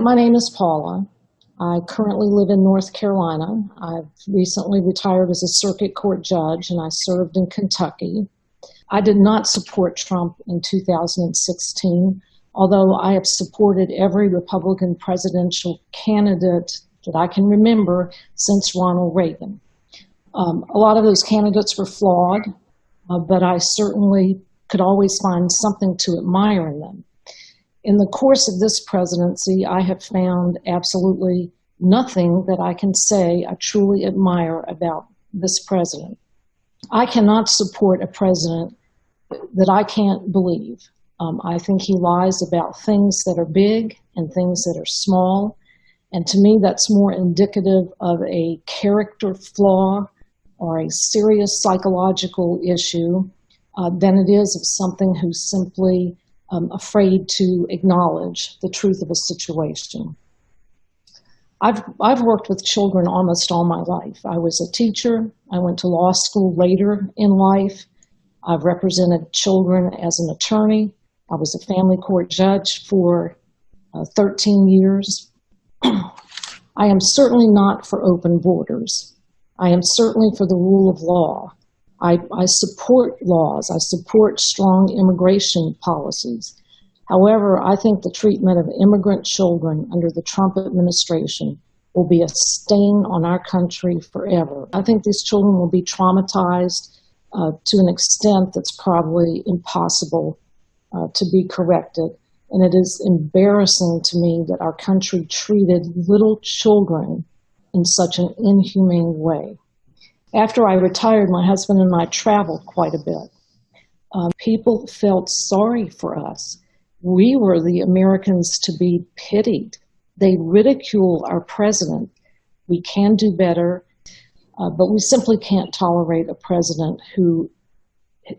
my name is Paula. I currently live in North Carolina. I've recently retired as a circuit court judge and I served in Kentucky. I did not support Trump in 2016, although I have supported every Republican presidential candidate that I can remember since Ronald Reagan. Um, a lot of those candidates were flawed, uh, but I certainly could always find something to admire in them. In the course of this presidency, I have found absolutely nothing that I can say I truly admire about this president. I cannot support a president that I can't believe. Um, I think he lies about things that are big and things that are small. And to me, that's more indicative of a character flaw or a serious psychological issue uh, than it is of something who's simply um, afraid to acknowledge the truth of a situation. I've, I've worked with children almost all my life. I was a teacher. I went to law school later in life. I've represented children as an attorney. I was a family court judge for uh, 13 years. I am certainly not for open borders. I am certainly for the rule of law. I, I support laws. I support strong immigration policies. However, I think the treatment of immigrant children under the Trump administration will be a stain on our country forever. I think these children will be traumatized uh, to an extent that's probably impossible uh, to be corrected. And it is embarrassing to me that our country treated little children in such an inhumane way. After I retired, my husband and I traveled quite a bit. Um, people felt sorry for us. We were the Americans to be pitied. They ridicule our president. We can do better, uh, but we simply can't tolerate a president who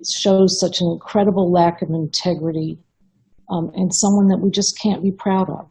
shows such an incredible lack of integrity um, and someone that we just can't be proud of.